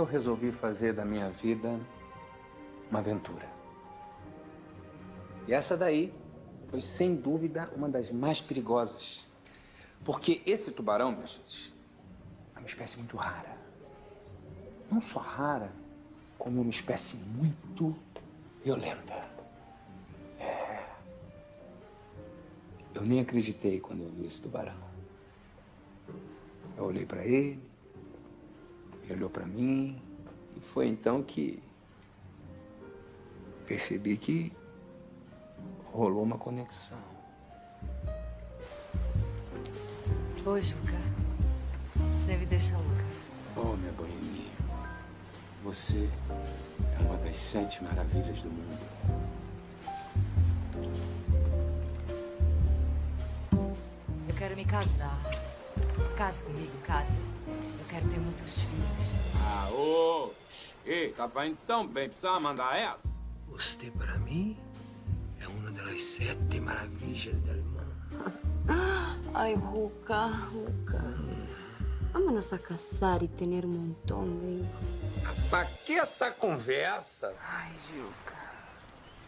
eu resolvi fazer da minha vida uma aventura. E essa daí foi, sem dúvida, uma das mais perigosas. Porque esse tubarão, minha gente, é uma espécie muito rara. Não só rara, como uma espécie muito violenta. É. Eu nem acreditei quando eu vi esse tubarão. Eu olhei para ele, ele olhou para mim, e foi então que percebi que rolou uma conexão. Ô, Juca, você me deixa louca. Oh, minha boininha, você é uma das sete maravilhas do mundo. Eu quero me casar. Case comigo, case. Eu quero ter muitos filhos. Ah, ô! Ei, tava indo tão bem, precisava mandar essa? Você, para mim, é uma das sete maravilhas do mundo. Ay, Juca, Juca. Vámonos a casar y tener un montón de. Pra que essa conversa? Ai, Juca,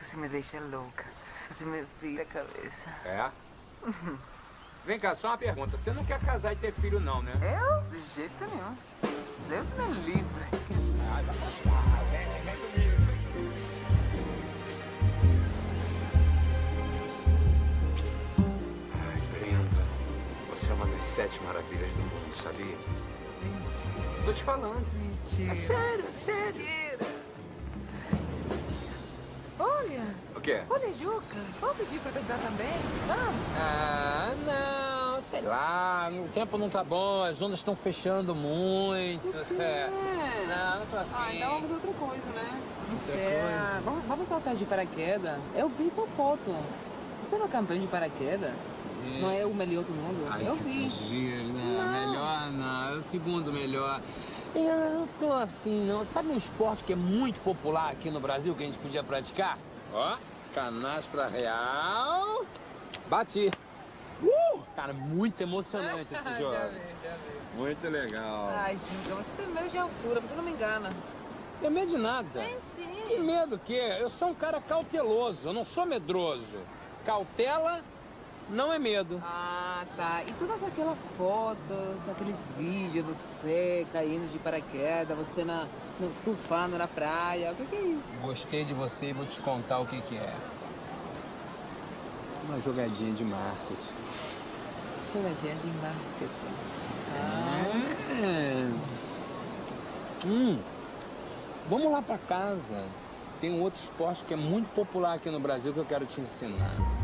você me deixa louca. Você me vira a cabeça. É? Vem cá, só uma pergunta. Você não quer casar e ter filho, não, né? Eu? De jeito nenhum. Deus me livre. Ai, vai gostar. Vem, vem comigo. Ai, Brenda, você é uma das sete maravilhas do mundo, sabia? Mentira. Tô te falando. Mentira. É sério, é sério. Mentira. Olha, O quê? olha, Juca. Vamos pedir pra tentar também? Vamos. Ah, não, sei lá, o tempo não tá bom, as ondas estão fechando muito. É. Não, não tô afim. Ah, então vamos fazer outra coisa, né? Não Outra sei. coisa? Vamos, vamos saltar de paraquedas. Eu vi sua foto. Você não é campeão de paraquedas? Não é o melhor do mundo? Ai, eu vi. exagero, né? Melhor não, é o segundo melhor. Eu não tô afim, não. Sabe um esporte que é muito popular aqui no Brasil que a gente podia praticar? Ó, canastra real. Bati. Uh! Cara, muito emocionante esse jogo. Já vi, já vi. Muito legal. Ai, Juca, você tem medo de altura, você não me engana. Tem medo de nada. Tem sim. Que medo que? Eu sou um cara cauteloso, eu não sou medroso. Cautela não é medo. Ah, tá. E todas aquelas fotos, aqueles vídeos, você caindo de paraquedas, você na, no, surfando na praia, o que, que é isso? Gostei de você e vou te contar o que que é. Uma jogadinha de marketing. Choradinha de marketing. É. Hum. Vamos lá pra casa. Tem um outro esporte que é muito popular aqui no Brasil que eu quero te ensinar.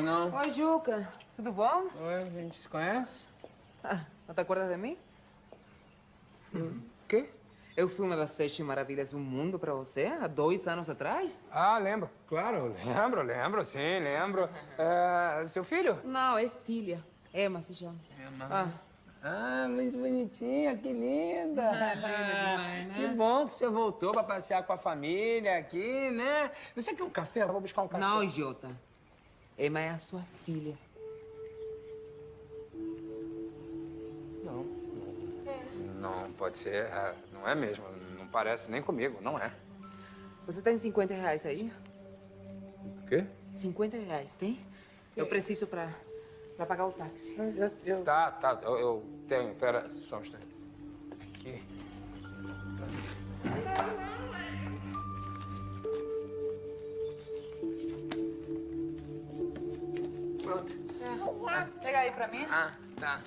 Pois não? Oi, Juca. Tudo bom? Oi, a gente se conhece? Ah, não te acordas de mim? Quê? Eu fui uma das sete maravilhas do mundo pra você há dois anos atrás? Ah, lembro. Claro, lembro, lembro, sim, lembro. É, seu filho? Não, é filha. Emma se chama. Emma. Ah, Ah, muito bonitinha, que linda. Ah, linda demais, né? Que bom que você voltou pra passear com a família aqui, né? Você quer um café? Eu vou buscar um café. não, idiota. Emma é a sua filha. Não. Não, pode ser. é, não é mesmo. Não parece nem comigo, não é. Você tem 50 reais aí? O quê? 50 reais, tem? Eu preciso pra, pra pagar o táxi. Tá, tá, eu, eu tenho. Pera, só um instante. Aqui. Pega aí pra mim. Ah, tá.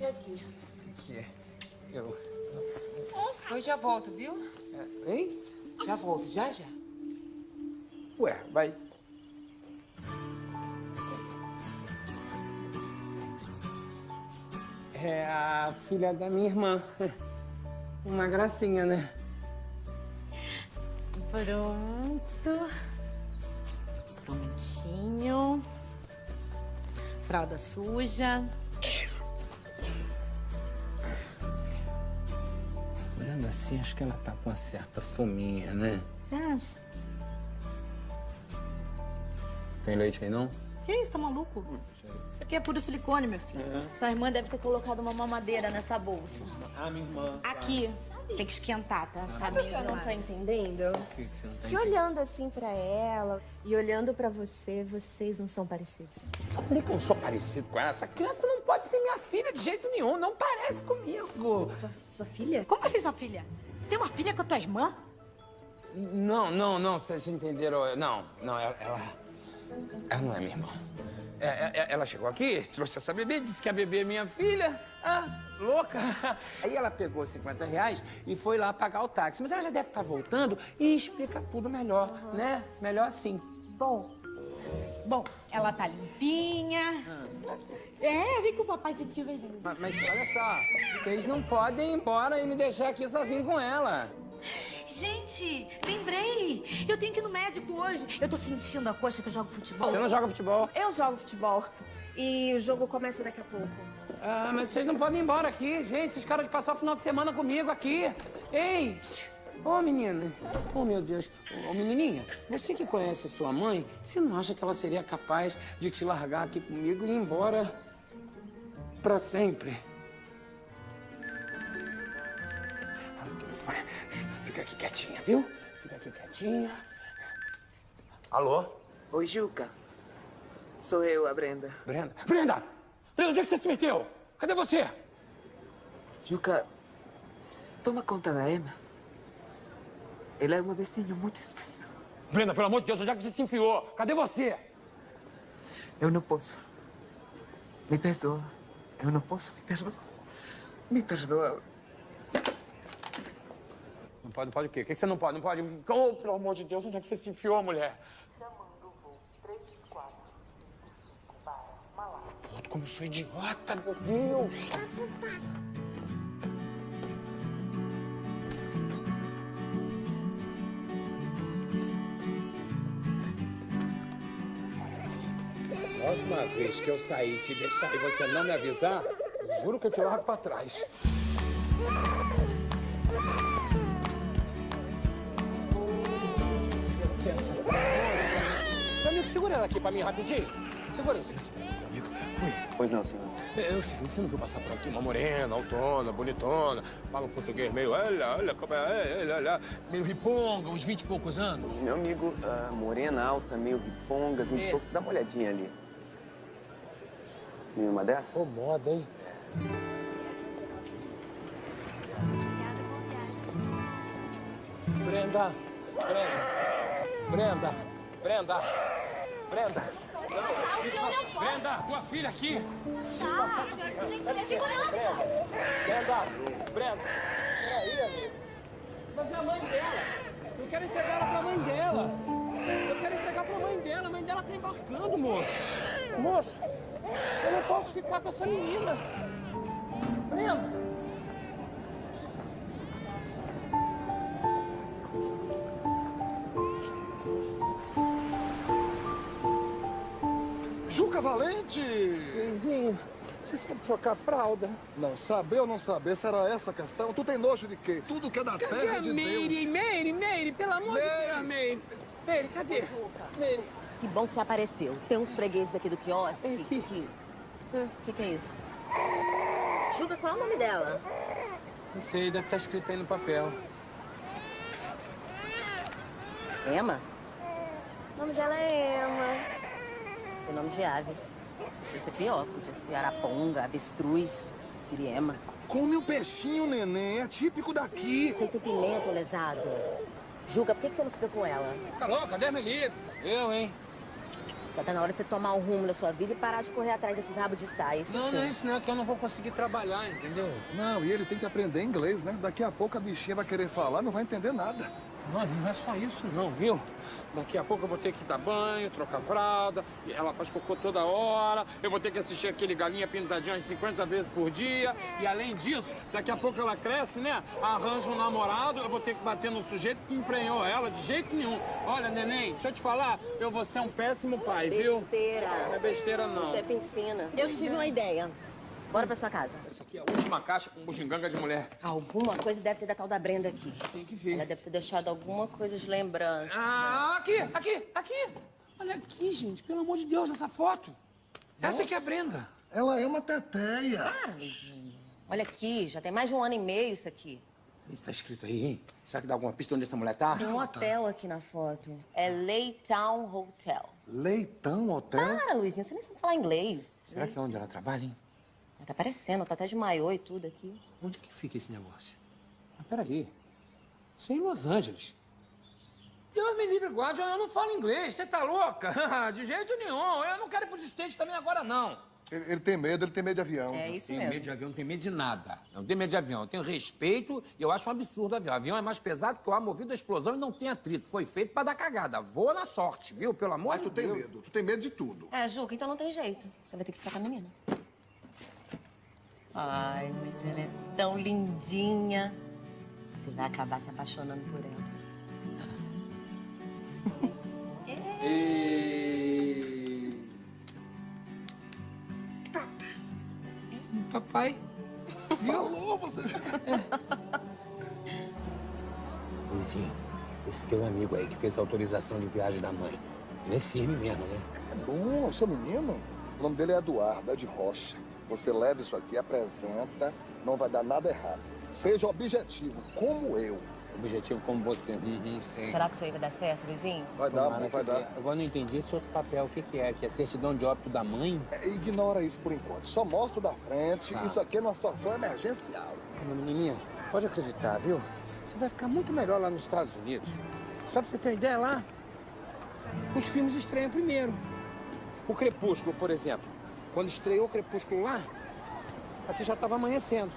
E aqui? Aqui. Eu... Eu já volto, viu? É, hein? Já volto, já, já. Ué, vai. É a filha da minha irmã. Uma gracinha, né? Pronto. Fralda suja. Olhando assim, acho que ela tá com uma certa fominha, né? Você acha? Tem leite aí, não? Que isso, tá maluco? Isso aqui é puro silicone, meu filho. Sua irmã deve ter colocado uma mamadeira nessa bolsa. Ah, minha irmã. Aqui. Tem que esquentar, tá? Sabe o que eu não tô entendendo? O que, que você não tá Que olhando assim pra ela e olhando pra você, vocês não são parecidos. Falei que eu sou parecido com ela. Essa criança não pode ser minha filha de jeito nenhum. Não parece comigo. Sua, sua filha? Como assim, sua filha? Você tem uma filha com a tua irmã? Não, não, não. Vocês entenderam. Não, não. Ela, ela, ela não é minha irmã. É, é, é, ela chegou aqui, trouxe essa bebê, disse que a bebê é minha filha. Ah, louca. Aí ela pegou 50 reais e foi lá pagar o táxi. Mas ela já deve estar voltando e explica tudo melhor, né? Melhor assim. Bom. Bom, ela tá limpinha. É, vem com o papai de tio, vem. Mas, mas olha só, vocês não podem ir embora e me deixar aqui sozinho com ela. Gente, lembrei! Eu tenho que ir no médico hoje. Eu tô sentindo a coxa que eu jogo futebol. Você não joga futebol? Eu jogo futebol e o jogo começa daqui a pouco. Ah, mas vocês não podem ir embora aqui, gente. Vocês caras de passar o final de semana comigo aqui. Ei! Ô, menina. Ô, meu Deus. Ô, menininha, você que conhece sua mãe, você não acha que ela seria capaz de te largar aqui comigo e ir embora pra sempre? Fica aqui quietinha, viu? Fica aqui quietinha. Alô? Oi, Juca. Sou eu, a Brenda. Brenda? Brenda! Brenda, onde é que você se meteu? Cadê você? Juca, toma conta da Emma. Ela é uma vizinha muito especial. Brenda, pelo amor de Deus, onde é que você se enfiou? Cadê você? Eu não posso. Me perdoa. Eu não posso, me perdoa. Me perdoa. Não pode, não pode o quê? O que você não pode? Não pode? Oh, pelo amor de Deus, onde é que você se enfiou, mulher? Puto, como eu sou idiota, meu Deus! Próxima vez que eu sair e te deixar e você não me avisar, juro que eu te largo pra trás. Segura ela aqui pra mim rapidinho. Segura isso aqui. Pois não, senhor. eu sei, você não viu passar por aqui uma morena, autona, bonitona, fala um português meio, olha, olha, como é, olha, olha, meio riponga, uns 20 e poucos anos. Meu amigo, ah, morena, alta, meio riponga, 20 É. e pouco. Dá uma olhadinha ali. Nenhuma dessas? Ô, moda, hein? Brenda, Brenda, Brenda, Brenda, Brenda. Brenda, tua filha aqui. Brenda, Brenda. Peraí, amigo. Mas é a mãe dela. Eu quero entregar ela pra mãe dela. Eu quero entregar pra mãe dela. A mãe dela tá embarcando, moço. Moço, eu não posso ficar com essa menina. Brenda. Juca Valente! Luizinho, você sabe trocar fralda? Não saber ou não saber, será essa a questão? Tu tem nojo de quê? Tudo que é da Cadê terra a de Meire? Deus. Meire, Meire, pelo amor de Deus, Meire. Meire, cadê? Meire. Que bom que você apareceu. Tem uns fregueses aqui do quiosque que... O que, que é isso? Juga, qual é o nome dela? Não sei, deve estar escrito aí no papel. Emma? O nome dela é Emma. Tem nome de ave. Podia ser pior, podia ser araponga, avestruz, siriema. Come o peixinho, neném. É típico daqui. Você tem pimenta, lesado. Juga, por que que você não fica com ela? Tá louca? Deus me livre. Eu, hein? Já tá na hora de você tomar um rumo na sua vida e parar de correr atrás desses rabos de saia. Isso Não, sim. não é isso não, é que eu não vou conseguir trabalhar, entendeu? Não, e ele tem que aprender inglês, né? Daqui a pouco a bichinha vai querer falar, não vai entender nada. Não, não é só isso não, viu? Daqui a pouco eu vou ter que dar banho, trocar fralda, ela faz cocô toda hora, eu vou ter que assistir aquele galinha pintadinho umas 50 vezes por dia, e além disso, daqui a pouco ela cresce, né? Arranja um namorado, eu vou ter que bater no sujeito que emprenhou ela, de jeito nenhum. Olha, neném, deixa eu te falar, eu vou ser um péssimo pai, viu? Besteira. Não é besteira, não. Até piscina. Eu tive uma ideia. Bora pra sua casa. Essa aqui é a última caixa com bugiganga de mulher. Alguma coisa deve ter da tal da Brenda aqui. Tem que ver. Ela deve ter deixado alguma coisa de lembrança. Ah, aqui, aqui, aqui. Olha aqui, gente, pelo amor de Deus, essa foto. Essa aqui é a Brenda. Ela é uma teteia. Para, Luizinho. Olha aqui, já tem mais de um ano e meio isso aqui. Isso tá escrito aí, hein? Será que dá alguma pista onde essa mulher tá? Tem um hotel aqui na foto. É Laytown Hotel. Leitão Hotel? Para, Luizinho, você nem sabe falar inglês. Será que é onde ela trabalha, hein? Tá parecendo, tá até de maiô e tudo aqui. Onde que fica esse negócio? Ah, peraí. Isso é em Los Angeles. Deus me livre, guarde, eu não falo inglês. Você tá louca? De jeito nenhum. Eu não quero ir pros States também agora, não. Ele, ele tem medo, ele tem medo de avião. É isso tenho mesmo. medo de avião, não tenho medo de nada. Eu não tenho medo de avião. Eu tenho respeito e eu acho um absurdo o avião. O avião é mais pesado que o ar movido à explosão e não tem atrito. Foi feito pra dar cagada. Voa na sorte, viu? Pelo amor Mas de tu tem Deus. medo, tu tem medo de tudo. É, Juca, então não tem jeito. Você vai ter que ficar com a menina. Ai, mas ela é tão lindinha. Você vai acabar se apaixonando por ela. E... Papai. Falou, você. Luizinho, esse teu amigo aí que fez a autorização de viagem da mãe. Ele é firme mesmo, né? É bom, seu menino. O nome dele é Eduardo, é de Rocha. Você leva isso aqui, apresenta, não vai dar nada errado. Seja objetivo, como eu. Objetivo como você. Uhum, sei. Será que isso aí vai dar certo, Luizinho? Vai dar, Tomara vai dar. Agora não entendi esse outro papel. O que, que é? Que é certidão de óbito da mãe? É, Ignora isso por enquanto. Só mostra da frente. Tá. Isso aqui é uma situação emergencial. Menininha, pode acreditar, viu? Você vai ficar muito melhor lá nos Estados Unidos. Só pra você ter uma ideia lá, os filmes estreiam primeiro. O Crepúsculo, por exemplo. Quando estreou o Crepúsculo lá, aqui já estava amanhecendo.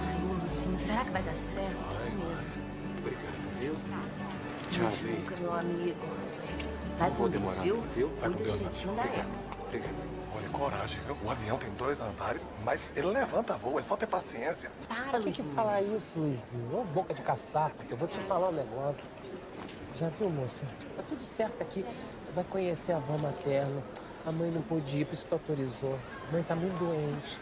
Ai, ô, Luizinho, será que vai dar certo? Medo. Obrigado, viu? Tchau. Juca, meu amigo. Vai com Deus, viu? viu? Vai com Deus, da Eva. Obrigado. Olha, coragem, viu? O avião tem dois andares, mas ele levanta voo, é só ter paciência. Para, Por que, que Luizinho. falar isso, Luizinho? Ô, boca de caçapa, que eu vou te falar um negócio. Já viu, moça? Tá tudo certo aqui. Vai conhecer a avó materna. A mãe não pôde ir, por isso que autorizou. A mãe tá muito doente.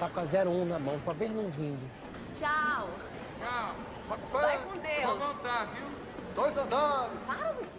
Tá com a 01 na mão, talvez não vingue. Tchau. Tchau. Vai com Deus. Vou voltar, viu? Dois andares. Para, Luizinho.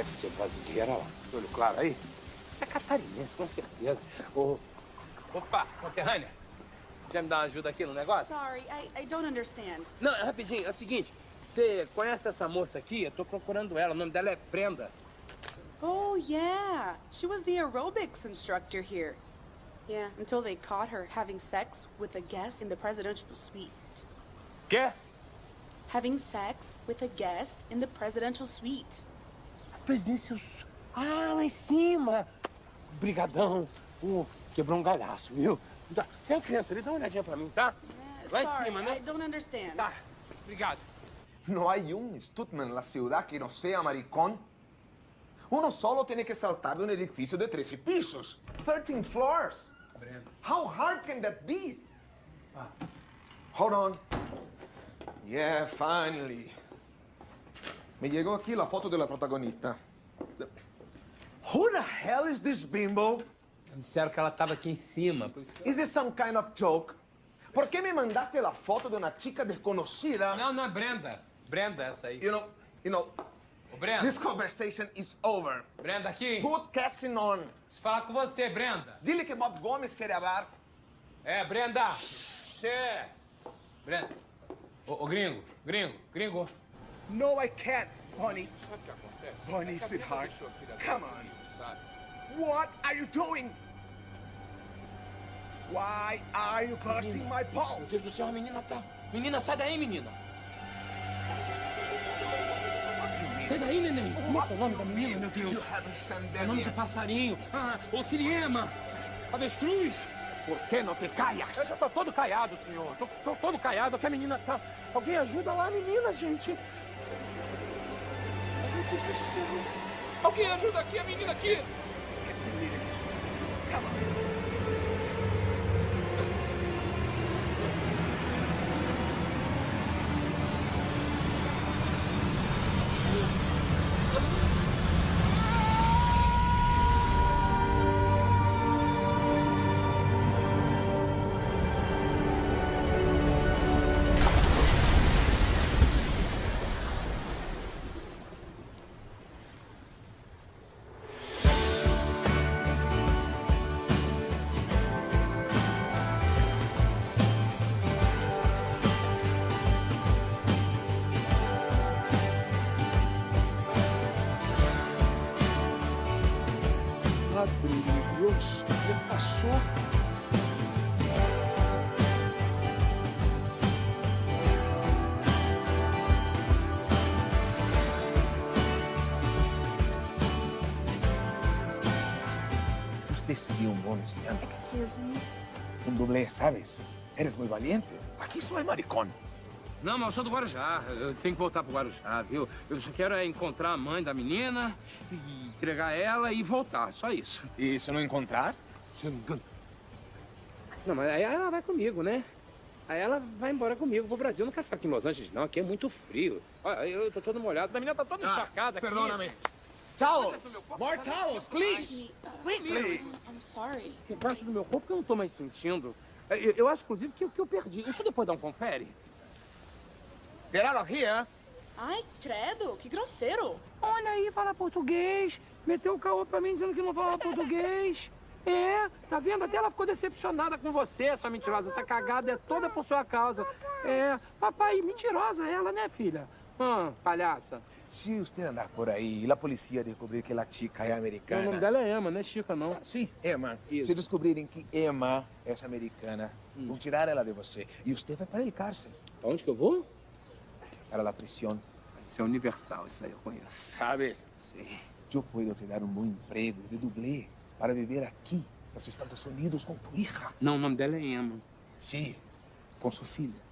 Deve ser brasileira lá. Olho claro aí. Você é catarinense, com certeza. Ô, Opa, conterrânea. Quer me dar uma ajuda aqui no negócio? Sorry, I, I don't understand. Não, é rapidinho, é o seguinte. Você conhece essa moça aqui? Eu tô procurando ela. O nome dela é Brenda. Oh, yeah. She was the aerobics instructor here. Yeah, until they caught her having sex with a guest in the presidential suite. Quê? Having sex with a guest in the presidential suite. Presidência. Ah, lá em cima. Brigadão. Uh, quebrou um galhaço, viu? Tá. Tem uma criança ali, dá uma olhadinha pra mim, tá? Lá em cima, né? I don't understand. Tá. Obrigado. No hay un Stuttman en la ciudad que no sea maricón. Uno solo tiene que saltar de un edificio de 13 pisos. 13 floors. How hard can that be? Hold on. Yeah, finally. Me llegó aquí la foto de la protagonista. Who the hell is this bimbo? Me disseram que ela estava aqui em cima. que- Is this some kind of joke? ¿Por qué me mandaste la foto de una chica desconocida? Não, não é Brenda. Brenda, essa aí. You know, you know, Ô, Brenda. this conversation is over. Brenda, aqui. Put casting on. Preciso falar com você, Brenda. Dile que Bob Gomes quer hablar. É, Brenda. Xê. Brenda. Ô, ô, gringo, gringo, gringo. No, I can't, honey. Sabe o que acontece? Camila sweetheart, come on. comigo? What are you doing? Why are you busting my Meu balls? Deus do céu, a menina tá... Menina, sai daí, menina. Sai daí, neném. Como é que é o nome da menina, meu Deus? É nome de passarinho. Ah, ô Siriema. Avestruz. ¿Por qué no te callas? Eu já tô todo caiado, senhor. Tô, tô todo caiado. Aqui a menina tá... Alguém ajuda lá a menina, gente. Alguém ajuda aqui a menina aqui. Padre estudiante. Excuse me. Un doble, ¿sabes? Eres muy valiente. Aquí soy maricón. Não, mas eu sou do Guarujá. Eu tenho que voltar pro Guarujá, viu? Eu só quero é encontrar a mãe da menina, e entregar ela e voltar. Só isso. ¿Y si no encontrar? Não, mas aí ela vai comigo, né? Aí ela vai embora comigo pro Brasil. Eu não quero ficar aqui em Los Angeles, não. Aqui é muito frio. Olha, eu tô todo molhado. A menina tá toda encharcada aqui. Perdóname. Towels! More towels, please! Quickly! I'm sorry. Debaixo do meu corpo que eu não tô mais sentindo. Eu, eu acho, inclusive, que, que eu perdi. Deixa eu depois dar um confere. Get out of here! Ai, credo, que grosseiro. Olha aí, fala português. Meteu o caô pra mim dizendo que não fala português. É, tá vendo? Até ela ficou decepcionada com você, sua mentirosa. Essa cagada é toda por sua causa. É, papai, mentirosa ela, né, filha? Ah, palhaça. Se usted andar por aí e a polícia descobrir que a chica é O americana... nome dela é Emma, não é Chica, não. Sim, Emma. Isso. Se descobrirem que Emma é americana, vão tirar ela de você. E você vai para o cárcel. Pra onde que eu vou? Para a prisão. Isso é universal, isso aí eu conheço. Sabes? Sim. Eu posso te dar um bom emprego de dublê para viver aqui, nos Estados Unidos, com tu hija. Não, o nome dela é Emma. Sim, com sua filha.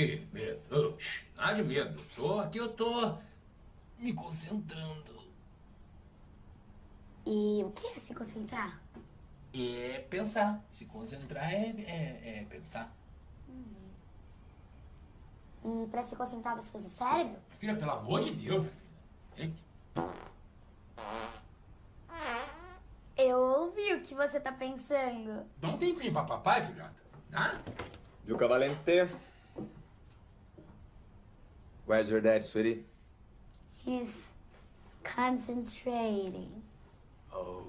Que medo? Nada de medo. Tô aqui, eu tô me concentrando. E o que é se concentrar? É pensar. Se concentrar é, é, é pensar. E pra se concentrar você usa o cérebro? Filha, pelo amor de Deus, minha filha. Hein? Eu ouvi o que você tá pensando. Dá um tempinho pra papai, filhota. Tá? Duca Valente. Where's your dad, sweetie? He's concentrating. Oh.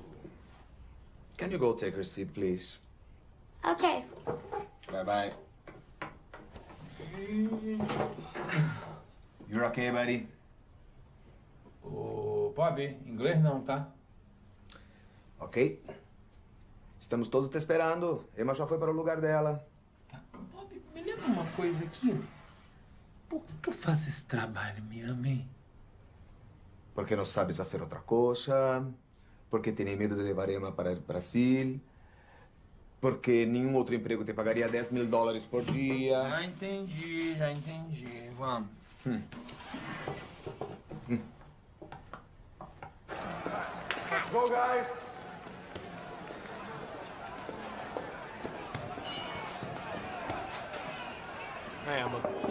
Can you go take her seat, please? Okay. Bye-bye. You're okay, buddy? Ô, Bob, inglês não, tá? Ok. Estamos todos te esperando. Emma já foi para o lugar dela. Bob, me lembra uma coisa aqui. Por que eu faço esse trabalho, minha mãe? Porque não sabes fazer outra coisa. Porque tem medo de levar Emma para o Brasil. Porque nenhum outro emprego te pagaria 10 mil dólares por dia. Já entendi, já entendi. Vamos. Hum. Let's go, guys. Hi, Emma.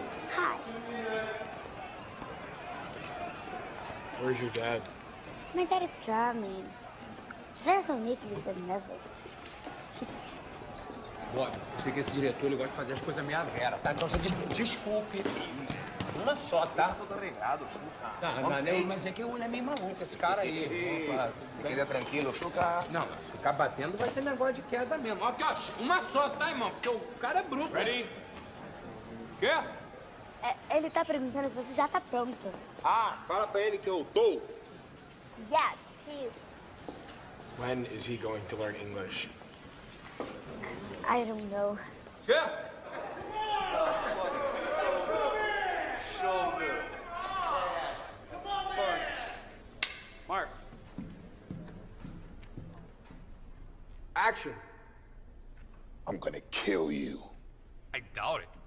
Where's your dad? My dad is coming. There's no need to be so nervous. She's Bob, eu sei que esse diretor ele gosta de fazer as coisas meia vera, tá? Então você des desculpe. Uma só, tá? Tudo arreglado, Chuca. Tá, mas, eu- mas é que ele é meio maluco, esse cara aí. Opa? Queda tranquilo, Chuca. Não, mas se ficar batendo vai ter negócio de queda mesmo. Aqui, ó, uma só, tá, irmão? Porque o cara é bruto. Ready? Quê? É, ele tá perguntando se você já tá pronto. Ah, fala pra ele que eu tô. Yes, he is. When is he going to learn English? I don't know. Quê? Shoulder. Mark. Action. I'm gonna kill you. I doubt it.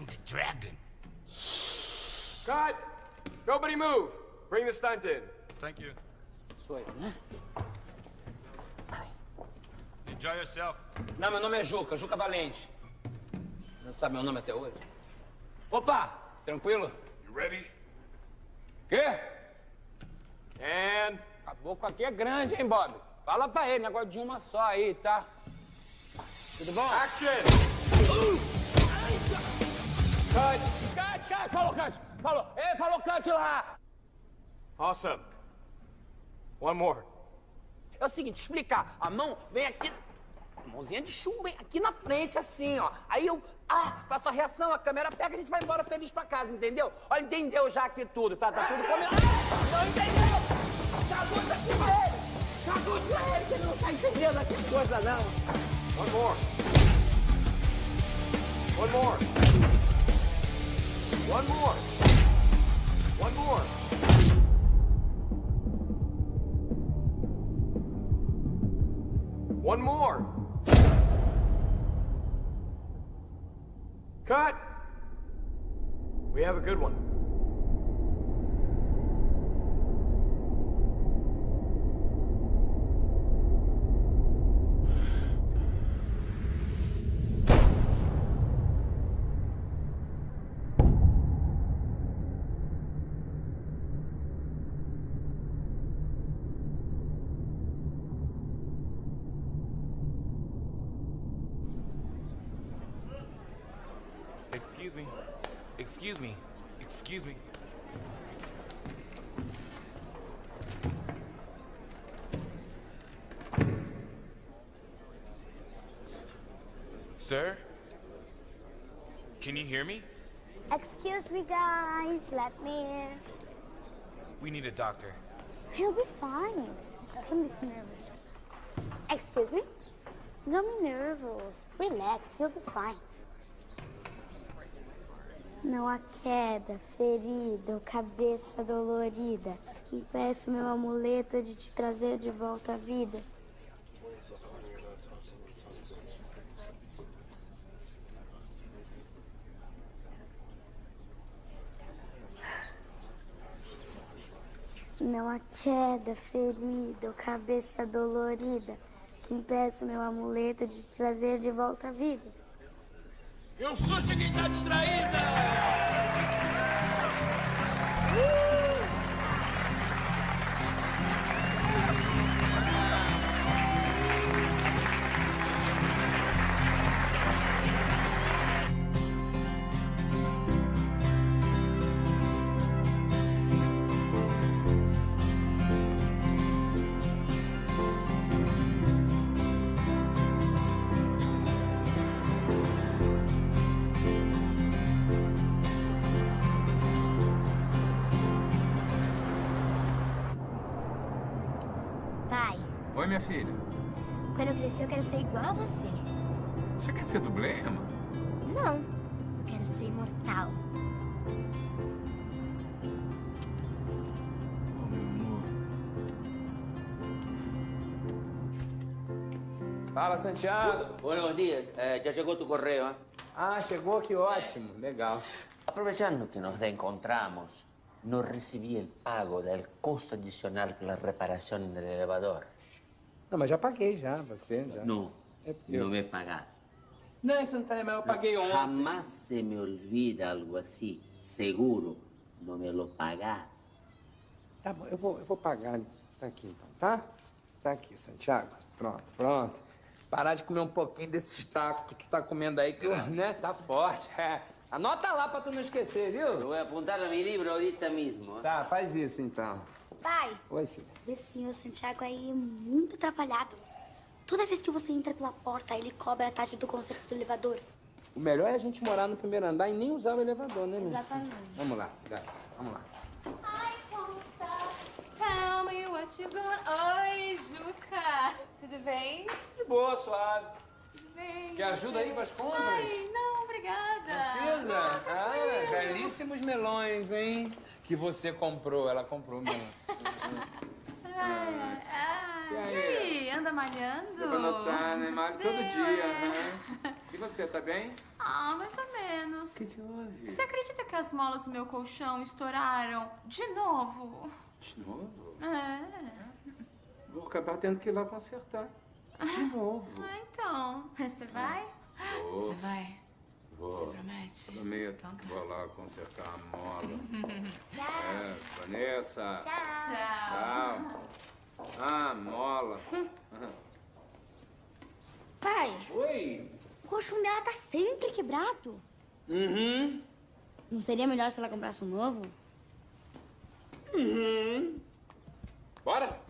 I'm the dragon. Cut! Nobody move. Bring the stunt in. Thank you. Sou eu, né? Enjoy yourself. Não, meu nome é Juca, Juca Valente. Não sabe meu nome até hoje? Opa, tranquilo? You ready? Quê? And Caboclo aqui é grande, hein, Bob? Fala pra ele, negócio de uma só aí, tá? Tudo bom? action! Cut! Cut, cut! Falou, cut! Falou! Ei, falou, cut lá! Awesome. One more. É o seguinte, explicar. A mão vem aqui... Mãozinha de chumbo, hein? Aqui na frente, assim, ó. Aí eu... Ah, faço a reação, a câmera pega, a gente vai embora feliz pra casa, entendeu? Olha, entendeu já aqui tudo, tá? Tá tudo combinado. Ah, não entendeu? Traduz aqui pra ele! Traduz pra ele que ele não tá entendendo aqui as coisas, não. One more. One more. One more. One more. One more. Cut. We have a good one. Hear me? Excuse me, guys. Let me in. We need a doctor. He'll be fine. Don't be so nervous. Excuse me? Don't be nervous. Relax, he'll be fine. Não há queda, ferida ou cabeça dolorida que impeça o meu amuleto de te trazer de volta à vida. Não há queda, ferida ou cabeça dolorida que impeça o meu amuleto de te trazer de volta à vida. E um susto em quem tá distraída! Minha filha. quando eu crescer eu quero ser igual a você. Você quer ser dublê, Emma? Não, eu quero ser imortal. Fala, Santiago. Buenos días, Eh, ya llegó tu correo. ¿eh? Ah, chegou, que ótimo. Legal. Aprovechando que nos encontramos, no recibí el pago del costo adicional por la reparación del elevador. Não, mas já paguei, já, você, já. No, É, eu- no me pagaste. Não, isso não tá mas eu paguei ontem. Jamás se me olvida algo así. Seguro, no me lo pagaste. Tá bom, eu vou, eu vou pagar. Tá aqui, então, tá? Tá aqui, Santiago. Pronto, pronto. Parar de comer um pouquinho desses tacos que tu tá comendo aí, que, né, tá forte. É. Anota lá pra tu não esquecer, viu? Lo voy a apuntar a mi libro ahorita mismo. ¿eh? Tá, faz isso, então. Pai, Oi, filha. esse senhor Santiago aí é muito atrapalhado. Toda vez que você entra pela porta, ele cobra a taxa do conserto do elevador. O melhor é a gente morar no primeiro andar e nem usar o elevador, né, meu? Exatamente. Vamos lá, vai, vamos lá. Ai, Costa. Tell me what you got. Oi, Juca. Tudo bem? De boa, suave. Bem. Quer ajuda aí com as compras? Ai, não, obrigada. Não precisa? Não, Ah, tranquilo. belíssimos melões, hein? Que você comprou, ela comprou mesmo. Ai, ai, ai. E aí? E aí, anda malhando? Deu pra notar, né? Malho todo dia. é. aham. E você, tá bem? Ah, mais ou menos. O que que houve? Você acredita que as molas do meu colchão estouraram de novo? De novo? É. Vou acabar tendo que ir lá consertar. De novo. Ah, então. Você vai? Vou. Você vai? Vou. Você promete? Prometo. Então tá. Vou lá consertar a mola. Tchau. É, Vanessa. Tchau. Tchau. Ah, mola. Pai, Oi. o colchão dela tá sempre quebrado. Uhum. Não seria melhor se ela comprasse um novo? Uhum. Bora?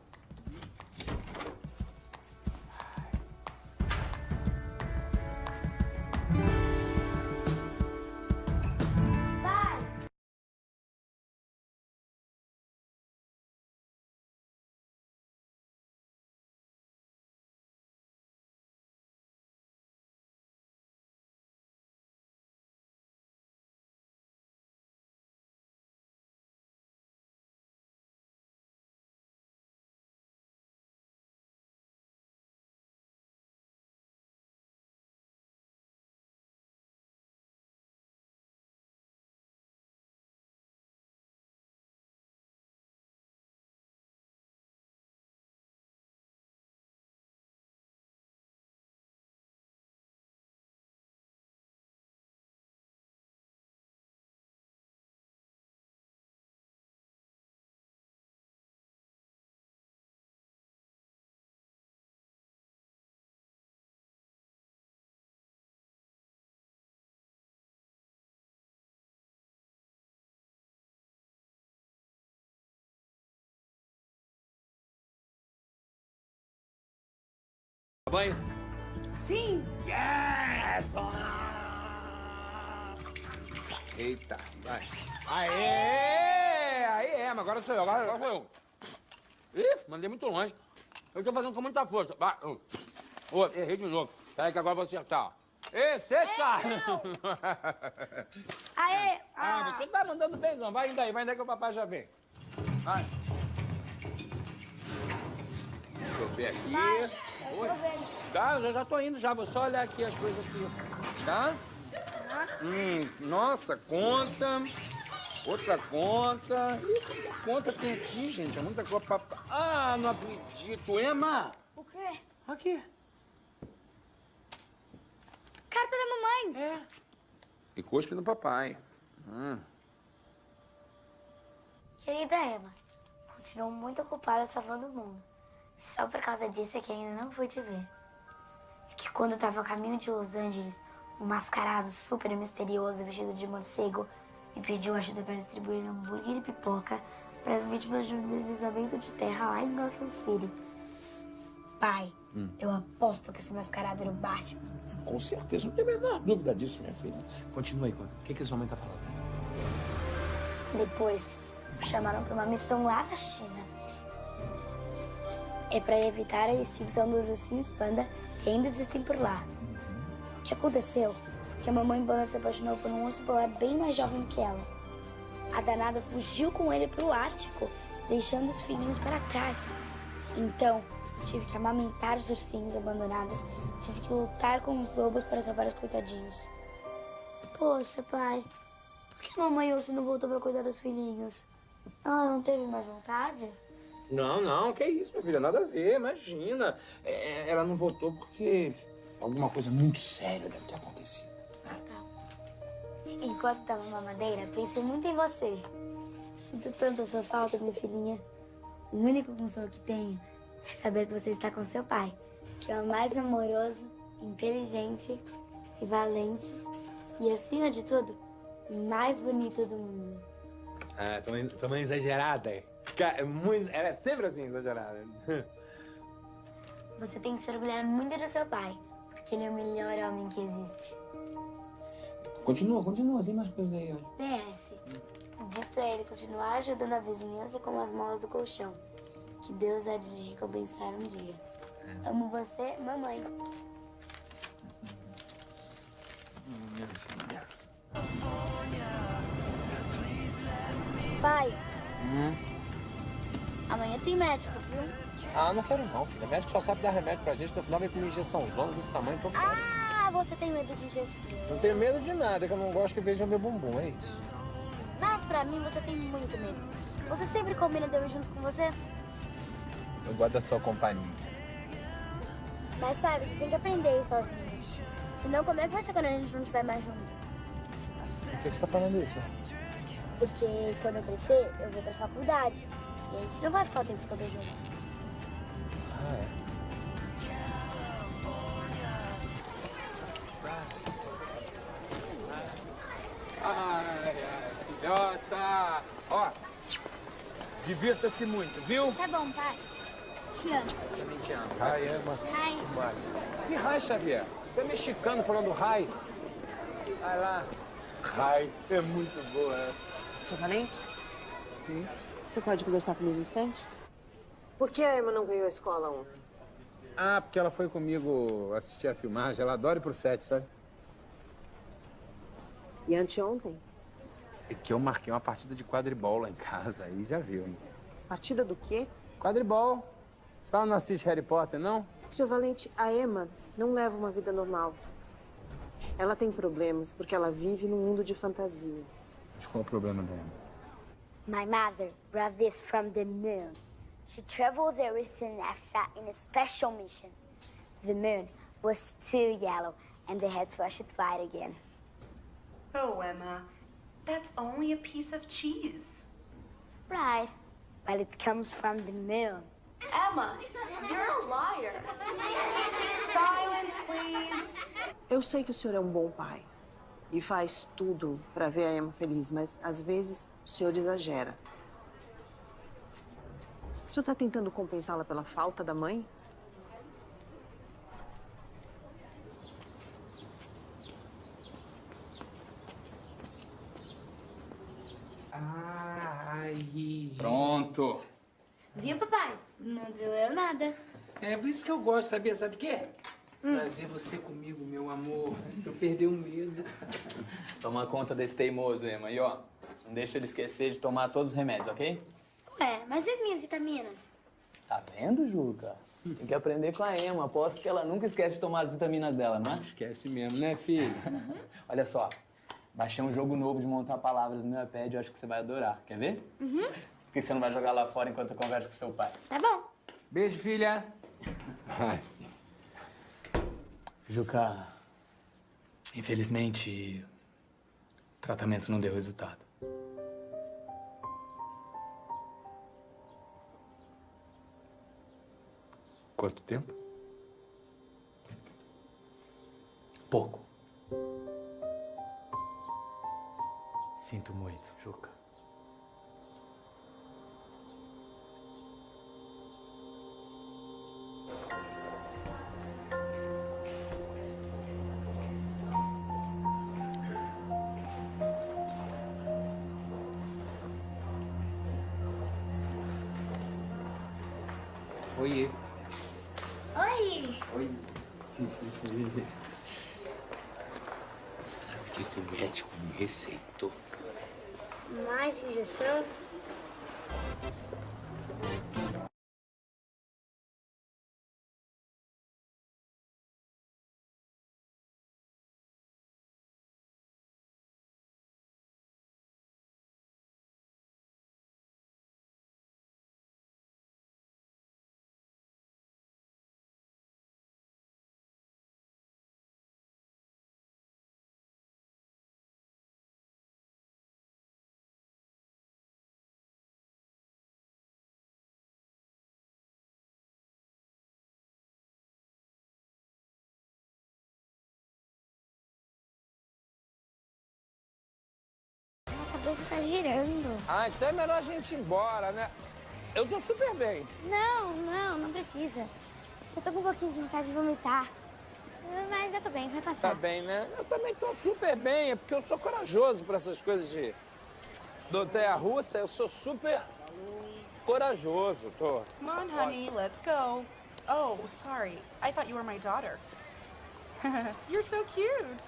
Banho? Sim. Yes! Eita, vai. Aê! Aí é, mas agora sou eu, agora, agora sou eu. Ih, mandei muito longe. Eu tô fazendo com muita força. Vai. Ô, errei de novo. Peraí que agora eu vou acertar. Ê, sexta! Aê! Ah, você tá mandando bem, não. Vai indo aí, vai indo aí que o papai já vem. Vai. Deixa eu ver aqui. Oi. Tá, eu já, tô indo já. Vou só olhar aqui as coisas aqui. Tá? Hum, nossa, conta. Outra conta. Conta tem aqui, gente. É muita coisa pra... Ah, não acredito. Emma! O quê? Aqui. Carta da mamãe. É. E cuspe no papai. Hum. Querida Emma, continuo muito ocupada salvando o mundo. Só por causa disso é que ainda não fui te ver. É que quando eu tava a caminho de Los Angeles, um mascarado super misterioso vestido de morcego me pediu ajuda para distribuir hambúrguer e pipoca para as vítimas de um deslizamento de terra lá em Gotham City. Pai, Hum. eu aposto que esse mascarado era o Batman. Com certeza, não tem a menor dúvida disso, minha filha. Continua aí, conta. O que, que esse homem tá falando? Depois, me chamaram para uma missão lá na China. É para evitar a extinção dos ursinhos panda que ainda existem por lá. O que aconteceu foi que a mamãe panda se apaixonou por um urso polar bem mais jovem do que ela. A danada fugiu com ele para o Ártico, deixando os filhinhos para trás. Então, tive que amamentar os ursinhos abandonados, tive que lutar com os lobos para salvar os coitadinhos. Poxa, pai, por que a mamãe urso não voltou para cuidar dos filhinhos? Ela não teve mais vontade? Não, não, que isso, minha filha, nada a ver, imagina. É, ela não voltou porque alguma coisa muito séria deve ter acontecido. Enquanto tava na mamadeira, pensei muito em você. Sinto tanto a sua falta, minha filhinha. O único consolo que tenho é saber que você está com seu pai, que é o mais amoroso, inteligente e valente e, acima de tudo, o mais bonito do mundo. Ah, mãe, tua mãe é exagerada. Ca- é muito, ela é sempre assim, exagerada. Você tem que se orgulhar muito do seu pai, porque ele é o melhor homem que existe. Continua, continua, tem mais coisa aí, olha. PS. Diz pra ele continuar ajudando a vizinhança com as molas do colchão. Que Deus há de lhe recompensar um dia. Amo você, mamãe. Minha filha. Pai, Hum? Tem médico, viu? Ah, não quero não, filha. médico só sabe dar remédio pra gente, no final vem com uma injeção zona desse tamanho, tô fora. Ah, você tem medo de injeção. Não tenho medo de nada, que eu não gosto que vejam meu bumbum, é isso. Mas pra mim você tem muito medo. Você sempre combina de eu ir junto com você? Eu gosto da sua companhia. Mas pai, você tem que aprender a ir sozinho. Senão como é que vai ser quando a gente não estiver mais junto? Por que você tá falando isso? Porque quando eu crescer, eu vou pra faculdade. E a gente não vai ficar o tempo todo juntos. Ah, é. Ai, ai, filhota! Ó, divirta-se muito, viu? Tá bom, pai. Te amo. Também te amo. Ai, Emma. Ai. Que raio, Xavier? Você é mexicano falando raio. Vai lá. Raio é muito boa, né? Seu Valente? Sim. Você pode conversar comigo um instante? Por que a Emma não veio à escola ontem? Ah, porque ela foi comigo assistir a filmagem. Ela adora ir pro set, sabe? E anteontem? É que eu marquei uma partida de quadribol lá em casa. Aí já viu, hein? Partida do quê? Quadribol. Você não assiste Harry Potter, não? Seu Valente, a Emma não leva uma vida normal. Ela tem problemas porque ela vive num mundo de fantasia. Mas qual é o problema dela? My mother brought this from the moon. She traveled there with the NASA in a special mission. The moon was too yellow, and they had to wash it white again. Oh, Emma, that's only a piece of cheese. Right. But it comes from the moon. Emma, you're a liar. Silence, please. Eu sei que o senhor é um bom pai e faz tudo para ver a Emma feliz, mas às vezes o senhor exagera. O senhor está tentando compensá-la pela falta da mãe? Ai. Pronto. Viu, papai? Não doeu nada. É por isso que eu gosto, sabia? Sabe o quê? Trazer você comigo, meu amor. Eu perdi o medo. Toma conta desse teimoso, Emma. E ó, não deixa ele esquecer de tomar todos os remédios, ok? Ué, mas e as minhas vitaminas? Tá vendo, Juca? Tem que aprender com a Emma. Aposto que ela nunca esquece de tomar as vitaminas dela, não é? Esquece mesmo, né, filho? Olha só, Baixei um jogo novo de montar palavras no meu iPad, eu acho que você vai adorar. Quer ver? Uhum. Por que você não vai jogar lá fora enquanto eu converso com seu pai? Tá bom. Beijo, filha. Ai. Juca, infelizmente, o tratamento não deu resultado. Quanto tempo? Pouco. Sinto muito, Juca. Cabeça tá girando. Ah, então é melhor a gente ir embora, né? Eu tô super bem. Não, não, não precisa. Só tô com um pouquinho de vontade de vomitar. Mas eu tô bem, vai passar. Tá bem, né? Eu também tô super bem, é porque eu sou corajoso pra essas coisas de montanha-russa. Eu sou super corajoso, tô. Come on, honey, let's go. Oh, sorry. I thought you were my daughter. You're so cute.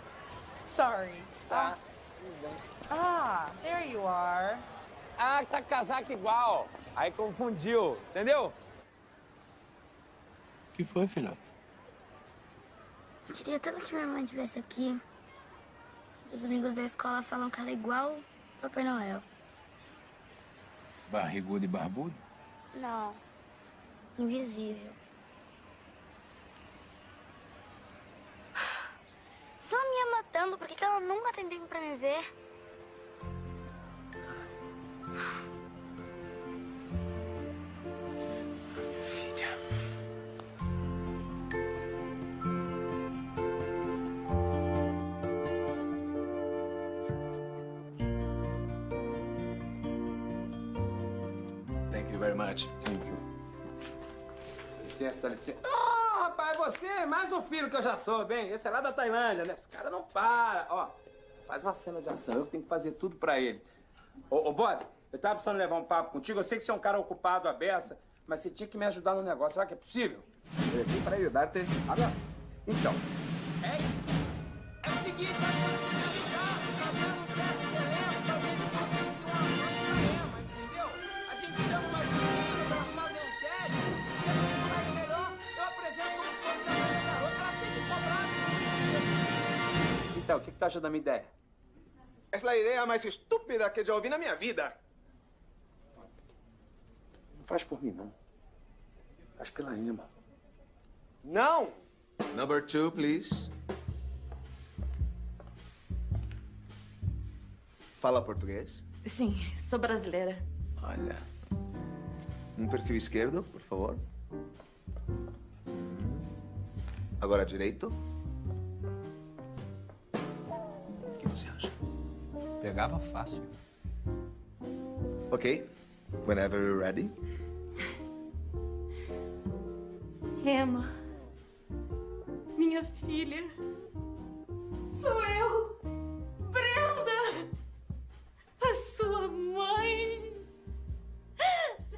sorry. Tá. Ah, there you are. Ah, tá casaco igual. Aí confundiu, entendeu? O que foi, filhote? Eu queria tanto que minha mãe estivesse aqui. Os amigos da escola falam que ela é igual o Papai Noel. Barrigudo e barbudo? Não. Invisível. Se ela me ama tanto, por que que ela nunca tem tempo pra me ver? Thank you very much. Thank you. Dá licença, dá licença. Ah, você, mais um filho que eu já sou, bem. Esse é lá da Tailândia, né? Esse cara não para. Ó, faz uma cena de ação. Eu tenho que fazer tudo pra ele. Ô, ô Bob, eu tava precisando levar um papo contigo. Eu sei que você é um cara ocupado, a beça, mas você tinha que me ajudar no negócio. Será que é possível? Estoy aquí para ayudarte. Habla. Então, É o seguinte, tá ser Então, o que, que tá achando da minha ideia? es la idea más estúpida que yo vi en mi vida. Não faz por mim, não. Faz pela Emma. Não! Number two, please. Fala português. Sim, sou brasileira. Olha. Um perfil esquerdo, por favor. Agora direito. Você acha? Pegava fácil. Ok. Whenever you're ready. Emma, minha filha, sou eu, Brenda, a sua mãe.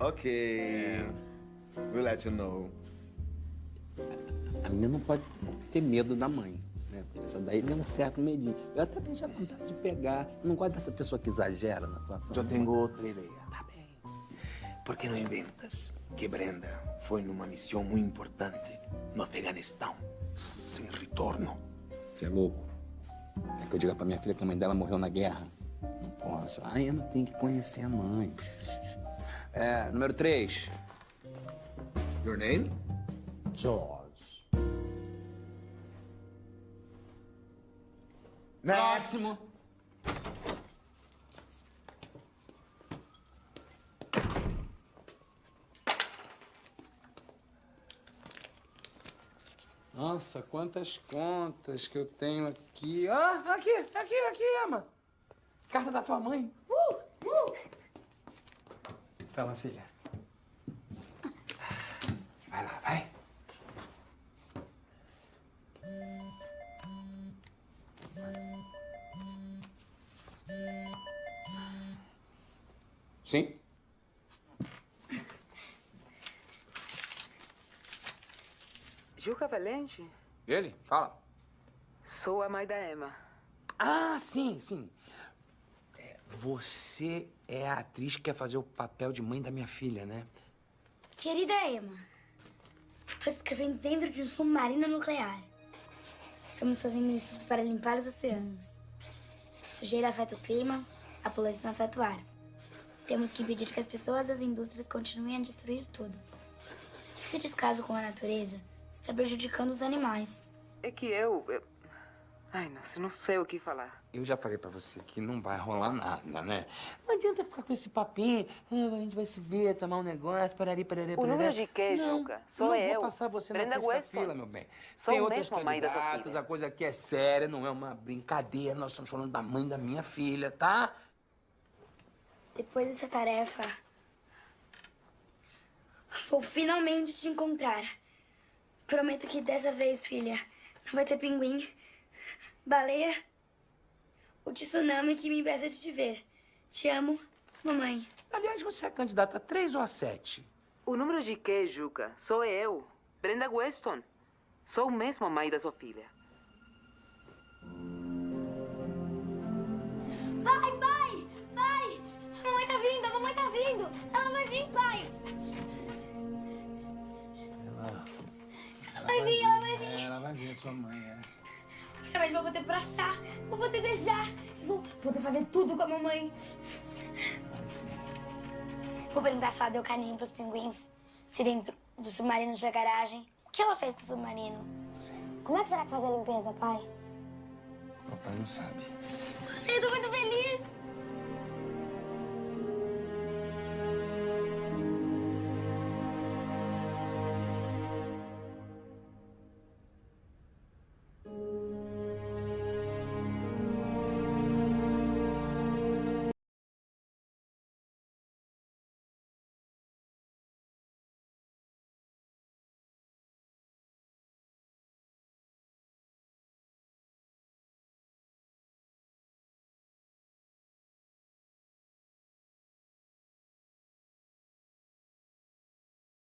Ok. We'll let you know. A menina não pode ter medo da mãe, essa daí deu um certo medinho. Eu até tenho vontade de pegar. Eu não gosto dessa pessoa que exagera na situação. Eu tenho outra ideia. Tá bem. Por que não inventas que Brenda foi numa missão muito importante no Afeganistão, sem retorno? Você é louco. É que eu diga pra minha filha que a mãe dela morreu na guerra? Não posso. A Emma tem que conhecer a mãe. É, número 3. Your name? George. Próximo. Nossa, quantas contas que eu tenho aqui. Ah, aqui, aqui, aqui, Emma. Carta da tua mãe. Uh, uh. Filha. Vai lá, vai. Sim? Juca Valente? Ele? Fala. Sou a mãe da Emma. Ah, sim, sim. É, você é a atriz que quer fazer o papel de mãe da minha filha, né? Querida Emma, estou escrevendo dentro de um submarino nuclear. Estamos fazendo um estudo para limpar os oceanos. A sujeira afeta o clima, a poluição afeta o ar. Temos que impedir que as pessoas e as indústrias continuem a destruir tudo. Esse descaso com a natureza está prejudicando os animais. É que eu, eu... Ai, nossa, eu não sei o que falar. Eu já falei pra você que não vai rolar nada, né? Não adianta ficar com esse papinho. Ah, a gente vai se ver, tomar um negócio, parari, parari, O parari. número de quê, Não, Juca? Sou não eu. vou passar você Brenda na frente fila, meu bem. Sou Tem outras candidatas, a coisa aqui é séria, não é uma brincadeira. Nós estamos falando da mãe da minha filha, tá? Depois dessa tarefa, vou finalmente te encontrar. Prometo que dessa vez, filha, não vai ter pinguim, baleia ou tsunami que me impeça de te ver. Te amo, mamãe. Aliás, você é candidata a três ou a sete? O número de quê, Juca? Sou eu, Brenda Weston. Sou mesmo a mãe da sua filha. Ver sua mãe, é. Finalmente vou poder abraçar, vou poder beijar, vou poder fazer tudo com a mamãe. Vou perguntar se ela deu carinho pros pinguins, se dentro do submarino tinha garagem. O que ela fez pro submarino? Como é que será que faz a limpeza, pai? Papai não sabe. Eu tô muito feliz!